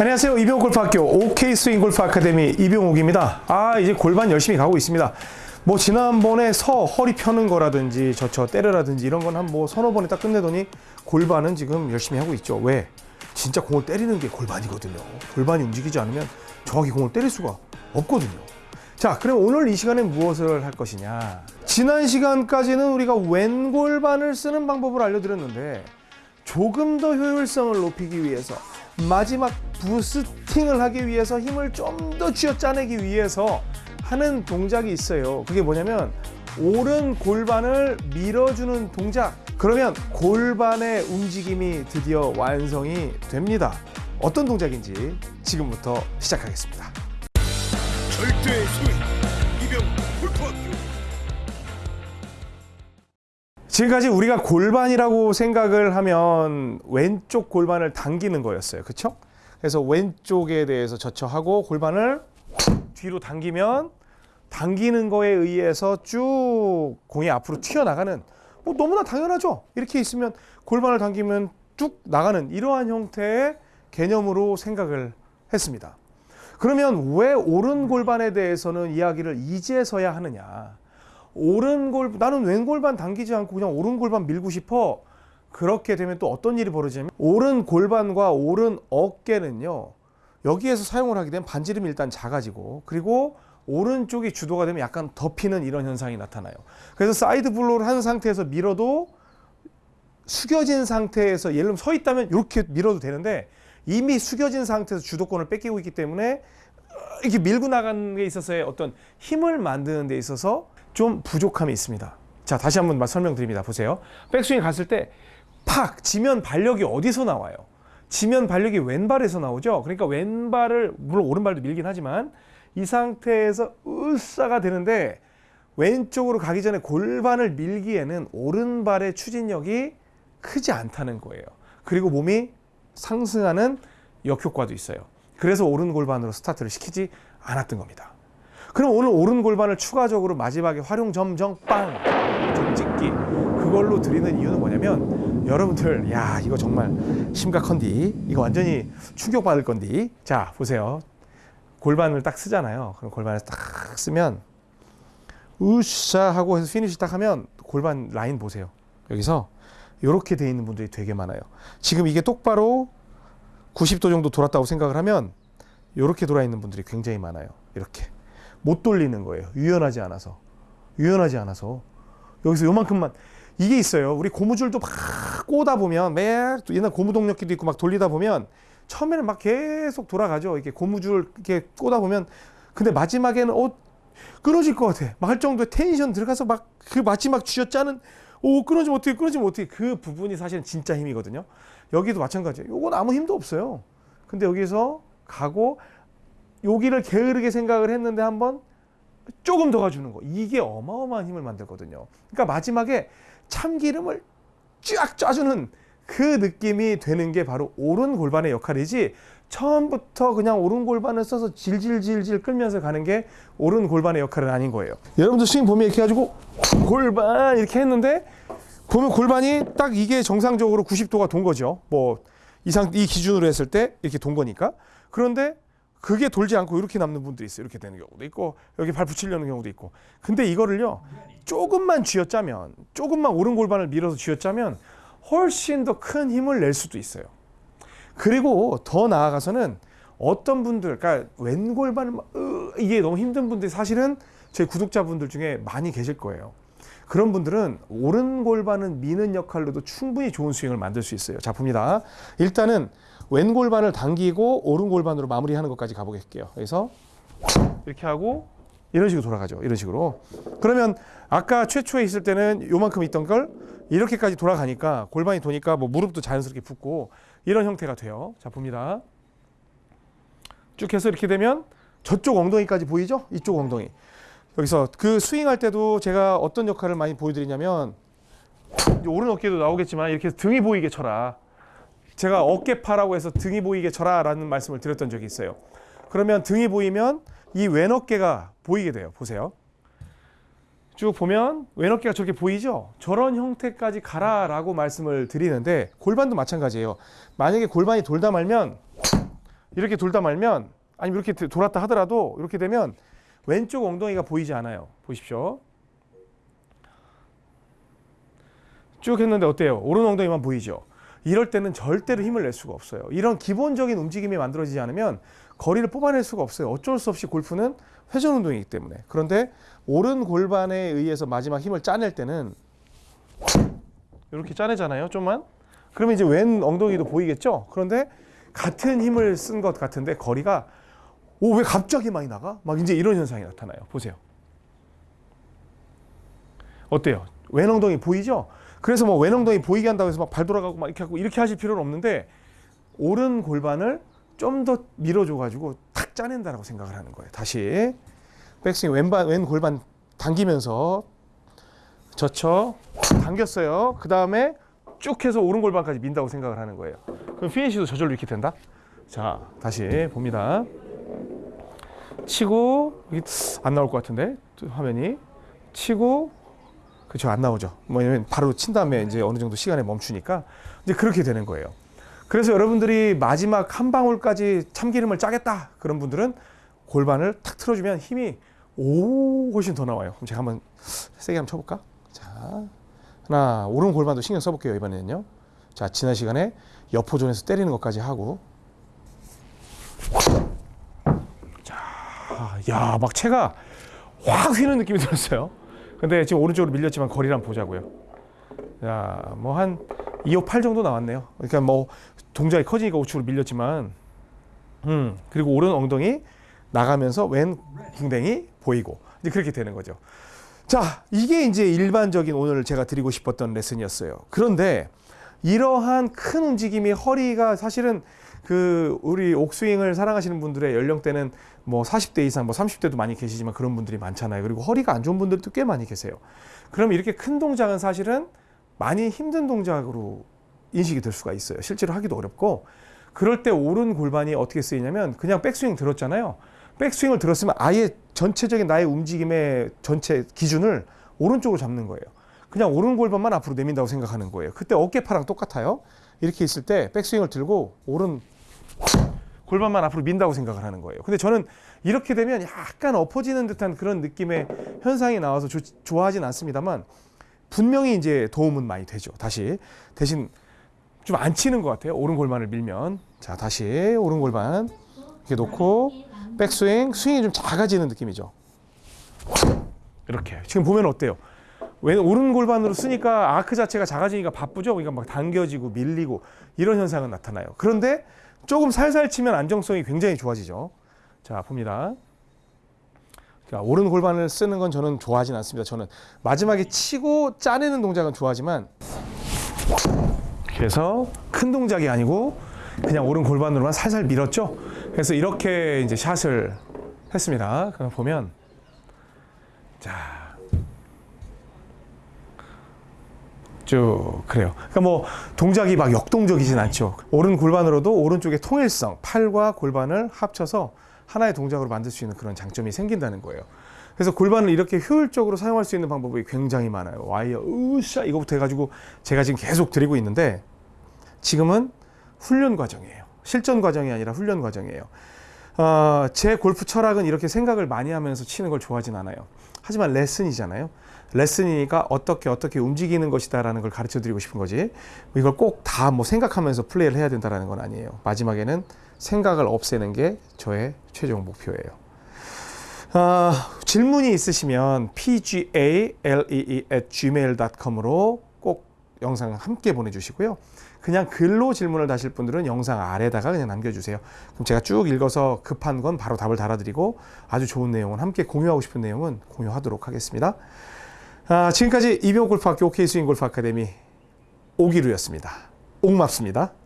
안녕하세요. 이병옥 골프학교 OK 스윙 골프 아카데미 이병옥입니다. 아 이제 골반 열심히 가고 있습니다. 뭐 지난번에 서 허리 펴는 거라든지 저저 때려라든지 이런 건 한 뭐 서너 번에 딱 끝내더니 골반은 지금 열심히 하고 있죠. 왜? 진짜 공을 때리는 게 골반이거든요. 골반이 움직이지 않으면 정확히 공을 때릴 수가 없거든요. 자, 그럼 오늘 이 시간에 무엇을 할 것이냐? 지난 시간까지는 우리가 왼골반을 쓰는 방법을 알려드렸는데 조금 더 효율성을 높이기 위해서 마지막 부스팅을 하기 위해서 힘을 좀 더 쥐어짜내기 위해서 하는 동작이 있어요. 그게 뭐냐면 오른 골반을 밀어주는 동작. 그러면 골반의 움직임이 드디어 완성이 됩니다. 어떤 동작인지 지금부터 시작하겠습니다. 절대 지금까지 우리가 골반이라고 생각을 하면 왼쪽 골반을 당기는 거였어요. 그렇죠? 그래서 왼쪽에 대해서 저쳐하고 골반을 뒤로 당기면 당기는 거에 의해서 쭉 공이 앞으로 튀어나가는 뭐 너무나 당연하죠. 이렇게 있으면 골반을 당기면 쭉 나가는 이러한 형태의 개념으로 생각을 했습니다. 그러면 왜 오른 골반에 대해서는 이야기를 이제서야 하느냐? 오른 골 나는 왼 골반 당기지 않고 그냥 오른 골반 밀고 싶어. 그렇게 되면 또 어떤 일이 벌어지냐면 오른 골반과 오른 어깨는요. 여기에서 사용을 하게 되면 반지름이 일단 작아지고 그리고 오른쪽이 주도가 되면 약간 덮이는 이런 현상이 나타나요. 그래서 side blow를 한 상태에서 밀어도 숙여진 상태에서 예를 들면 서 있다면 이렇게 밀어도 되는데 이미 숙여진 상태에서 주도권을 뺏기고 있기 때문에 이렇게 밀고 나가는 게 있어서의 어떤 힘을 만드는 데 있어서 좀 부족함이 있습니다. 자, 다시 한번 설명드립니다. 보세요. 백스윙 갔을 때 팍 지면 발력이 어디서 나와요? 지면 발력이 왼발에서 나오죠. 그러니까 왼발을 물론 오른발도 밀긴 하지만 이 상태에서 으싸가 되는데 왼쪽으로 가기 전에 골반을 밀기에는 오른발의 추진력이 크지 않다는 거예요. 그리고 몸이 상승하는 역효과도 있어요. 그래서 오른 골반으로 스타트를 시키지 않았던 겁니다. 그럼 오늘 오른 골반을 추가적으로 마지막에 화룡점정 방점 찍기 그걸로 드리는 이유는 뭐냐면 여러분들 야 이거 정말 심각한디. 이거 완전히 충격받을 건디. 자 보세요. 골반을 딱 쓰잖아요. 그럼 골반을 딱 쓰면 으쌰 하고 해서 피니시 딱 하면 골반 라인 보세요. 여기서 이렇게 돼 있는 분들이 되게 많아요. 지금 이게 똑바로 90도 정도 돌았다고 생각을 하면 이렇게 돌아 있는 분들이 굉장히 많아요. 이렇게. 못 돌리는 거예요. 유연하지 않아서. 유연하지 않아서. 여기서 요만큼만. 이게 있어요. 우리 고무줄도 막 꼬다 보면 매 옛날 고무동력기도 있고 막 돌리다 보면 처음에는 막 계속 돌아가죠. 이렇게 고무줄 이렇게 꼬다 보면. 근데 마지막에는 어 끊어질 것 같아. 막 할 정도의 텐션 들어가서 막 그 마지막 쥐어짜는 오 끊어지면 어떻게 끊어지면 어떻게 그 부분이 사실은 진짜 힘이거든요. 여기도 마찬가지예요. 요건 아무 힘도 없어요. 근데 여기서 가고 여기를 게으르게 생각을 했는데 한번 조금 더 가주는 거 이게 어마어마한 힘을 만들거든요. 그러니까 마지막에 참기름을 쫙 짜주는 그 느낌이 되는 게 바로 오른 골반의 역할이지 처음부터 그냥 오른 골반을 써서 질질질질 끌면서 가는 게 오른 골반의 역할은 아닌 거예요. 여러분들 스윙 보면 이렇게 해가지고 골반 이렇게 했는데 보면 골반이 딱 이게 정상적으로 90도가 돈 거죠. 뭐 이상 이 기준으로 했을 때 이렇게 돈 거니까. 그런데 그게 돌지 않고 이렇게 남는 분들이 있어요. 이렇게 되는 경우도 있고 여기 발 붙이려는 경우도 있고. 근데 이거를요. 조금만 쥐어짜면 조금만 오른 골반을 밀어서 쥐어짜면 훨씬 더 큰 힘을 낼 수도 있어요. 그리고 더 나아가서는 어떤 분들, 그러니까 왼골반을 막, 으, 이게 너무 힘든 분들이 사실은 제 구독자분들 중에 많이 계실 거예요. 그런 분들은 오른 골반을 미는 역할로도 충분히 좋은 스윙을 만들 수 있어요. 자, 봅니다. 일단은 왼 골반을 당기고 오른 골반으로 마무리하는 것까지 가보겠게요. 그래서 이렇게 하고 이런 식으로 돌아가죠. 이런 식으로. 그러면 아까 최초에 있을 때는 요만큼 있던 걸 이렇게까지 돌아가니까 골반이 도니까 뭐 무릎도 자연스럽게 붓고 이런 형태가 돼요. 자, 봅니다. 쭉 해서 이렇게 되면 저쪽 엉덩이까지 보이죠? 이쪽 엉덩이. 여기서 그 스윙할 때도 제가 어떤 역할을 많이 보여드리냐면 오른 어깨도 나오겠지만 이렇게 등이 보이게 쳐라. 제가 어깨파라고 해서 등이 보이게 쳐라 라는 말씀을 드렸던 적이 있어요. 그러면 등이 보이면 이 왼 어깨가 보이게 돼요. 보세요. 쭉 보면 왼 어깨가 저렇게 보이죠? 저런 형태까지 가라 라고 말씀을 드리는데 골반도 마찬가지예요. 만약에 골반이 돌다 말면 이렇게 돌다 말면 아니면 이렇게 돌았다 하더라도 이렇게 되면 왼쪽 엉덩이가 보이지 않아요. 보십시오. 쭉 했는데 어때요? 오른 엉덩이만 보이죠? 이럴 때는 절대로 힘을 낼 수가 없어요. 이런 기본적인 움직임이 만들어지지 않으면 거리를 뽑아낼 수가 없어요. 어쩔 수 없이 골프는 회전 운동이기 때문에. 그런데 오른 골반에 의해서 마지막 힘을 짜낼 때는 이렇게 짜내잖아요. 좀만. 그러면 이제 왼 엉덩이도 보이겠죠? 그런데 같은 힘을 쓴 것 같은데 거리가 오 왜 갑자기 많이 나가? 막 이제 이런 현상이 나타나요. 보세요. 어때요? 왼 엉덩이 보이죠? 그래서 뭐왼 엉덩이 보이게 한다고 해서 막 발 돌아가고 막 이렇게 하고 이렇게 하실 필요는 없는데 오른 골반을 좀 더 밀어줘 가지고 탁 짜낸다라고 생각을 하는 거예요. 다시 백스윙 왼반 왼 골반 당기면서 젖혀 당겼어요. 그 다음에 쭉 해서 오른 골반까지 민다고 생각을 하는 거예요. 그럼 피니시도 저절로 이렇게 된다. 자 다시 봅니다. 치고 이게 안 나올 것 같은데 화면이 치고 그렇죠 안 나오죠. 뭐냐면 바로 친 다음에 이제 어느 정도 시간에 멈추니까 이제 그렇게 되는 거예요. 그래서 여러분들이 마지막 한 방울까지 참기름을 짜겠다 그런 분들은 골반을 탁 틀어주면 힘이 오 훨씬 더 나와요. 그럼 제가 한번 세게 한번 쳐볼까? 자 하나 오른 골반도 신경 써볼게요 이번에는요. 자 지난 시간에 옆호존에서 때리는 것까지 하고 자 야막 채가 확 휘는 느낌이 들었어요. 근데 지금 오른쪽으로 밀렸지만 거리를 보자고요. 자, 뭐 한 2호 8 정도 나왔네요. 그러니까 뭐 동작이 커지니까 우측으로 밀렸지만, 음 그리고 오른 엉덩이 나가면서 왼 궁뎅이 보이고 이제 그렇게 되는 거죠. 자, 이게 이제 일반적인 오늘 제가 드리고 싶었던 레슨이었어요. 그런데 이러한 큰 움직임이 허리가 사실은 그 우리 옥스윙을 사랑하시는 분들의 연령대는 뭐 40대 이상, 뭐 30대도 많이 계시지만 그런 분들이 많잖아요. 그리고 허리가 안 좋은 분들도 꽤 많이 계세요. 그럼 이렇게 큰 동작은 사실은 많이 힘든 동작으로 인식이 될 수가 있어요. 실제로 하기도 어렵고 그럴 때 오른 골반이 어떻게 쓰이냐면 그냥 백스윙 들었잖아요. 백스윙을 들었으면 아예 전체적인 나의 움직임의 전체 기준을 오른쪽으로 잡는 거예요. 그냥 오른 골반만 앞으로 내민다고 생각하는 거예요. 그때 어깨파랑 똑같아요. 이렇게 있을 때 백스윙을 들고 오른 골반만 앞으로 민다고 생각을 하는 거예요. 근데 저는 이렇게 되면 약간 엎어지는 듯한 그런 느낌의 현상이 나와서 조- 좋아하진 않습니다만 분명히 이제 도움은 많이 되죠. 다시 대신 좀 안 치는 것 같아요. 오른 골반을 밀면 자 다시 오른 골반 이렇게 놓고 백스윙 스윙이 좀 작아지는 느낌이죠. 이렇게 지금 보면 어때요? 왜 오른 골반으로 쓰니까 아크 자체가 작아지니까 바쁘죠. 그러니까 막 당겨지고 밀리고 이런 현상은 나타나요. 그런데 조금 살살 치면 안정성이 굉장히 좋아지죠. 자 봅니다. 자, 오른 골반을 쓰는 건 저는 좋아하진 않습니다. 저는 마지막에 치고 짜내는 동작은 좋아하지만 그래서 큰 동작이 아니고 그냥 오른 골반으로만 살살 밀었죠. 그래서 이렇게 이제 샷을 했습니다. 그럼 보면 자. 쭉 그래요. 그러니까 뭐 동작이 막 역동적이진 않죠. 오른 골반으로도 오른쪽의 통일성, 팔과 골반을 합쳐서 하나의 동작으로 만들 수 있는 그런 장점이 생긴다는 거예요. 그래서 골반을 이렇게 효율적으로 사용할 수 있는 방법이 굉장히 많아요. 와이어, 으쌰 이거부터 해가지고 제가 지금 계속 드리고 있는데 지금은 훈련 과정이에요. 실전 과정이 아니라 훈련 과정이에요. 어, 제 골프 철학은 이렇게 생각을 많이 하면서 치는 걸 좋아하진 않아요. 하지만 레슨이잖아요. 레슨이니까 어떻게 어떻게 움직이는 것이다라는 걸 가르쳐 드리고 싶은 거지. 이걸 꼭 다 뭐 생각하면서 플레이를 해야 된다라는 건 아니에요. 마지막에는 생각을 없애는 게 저의 최종 목표예요. 아, 질문이 있으시면 pgalee at gmail.com으로 꼭 영상 함께 보내주시고요. 그냥 글로 질문을 다실 분들은 영상 아래다가 그냥 남겨주세요. 그럼 제가 쭉 읽어서 급한 건 바로 답을 달아드리고 아주 좋은 내용은 함께 공유하고 싶은 내용은 공유하도록 하겠습니다. 아, 지금까지 이병 골프학교 OK 스윙 골프 아카데미 오기루였습니다. 옥맙습니다.